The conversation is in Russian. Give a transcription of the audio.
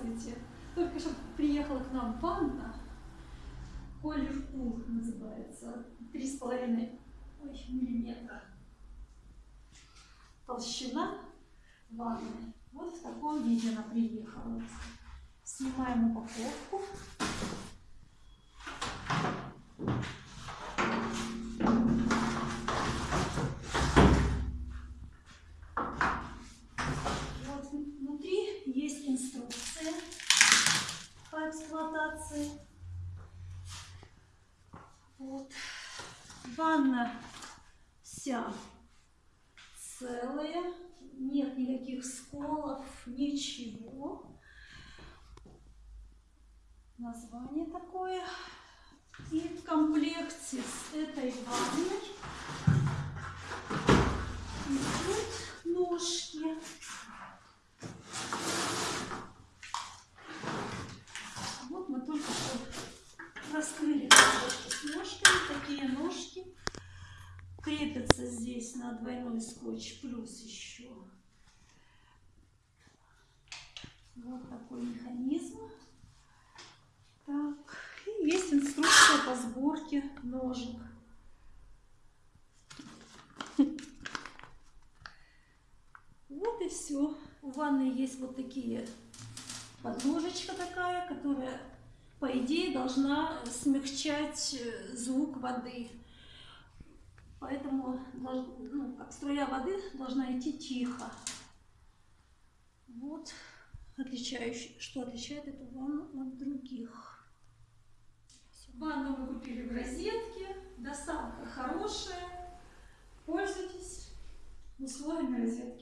Здравствуйте! Только что приехала к нам ванна. Колер Пул называется. Три с половиной ой, миллиметра. Толщина ванны. Вот в таком виде она приехала. Снимаем упаковку. Эксплуатации. Вот. Ванна вся целая, нет никаких сколов, ничего. Название такое. И в комплекте с этой ванной идут ножки. Вот мы только что раскрыли коробку с ножками. Такие ножки крепятся здесь на двойной скотч, плюс еще вот такой механизм. Так, и есть инструкция по сборке ножек. Вот и все. У ванны есть вот такие подложечка такая, которая, по идее, должна смягчать э, звук воды. Поэтому ну, как струя воды должна идти тихо. Вот отличающий, что отличает эту ванну от других. Ванну мы купили в розетке, доставка хорошая. Пользуйтесь условиями розетки.